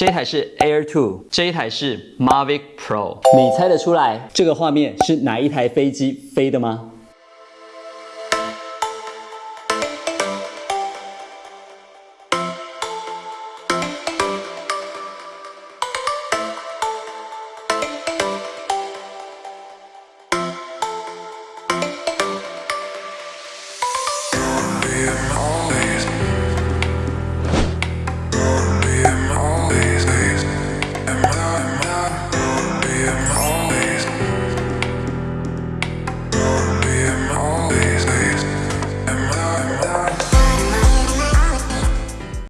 这一台是 Air 2，这一台是 Mavic Pro。你猜得出来这个画面是哪一台飞机飞的吗？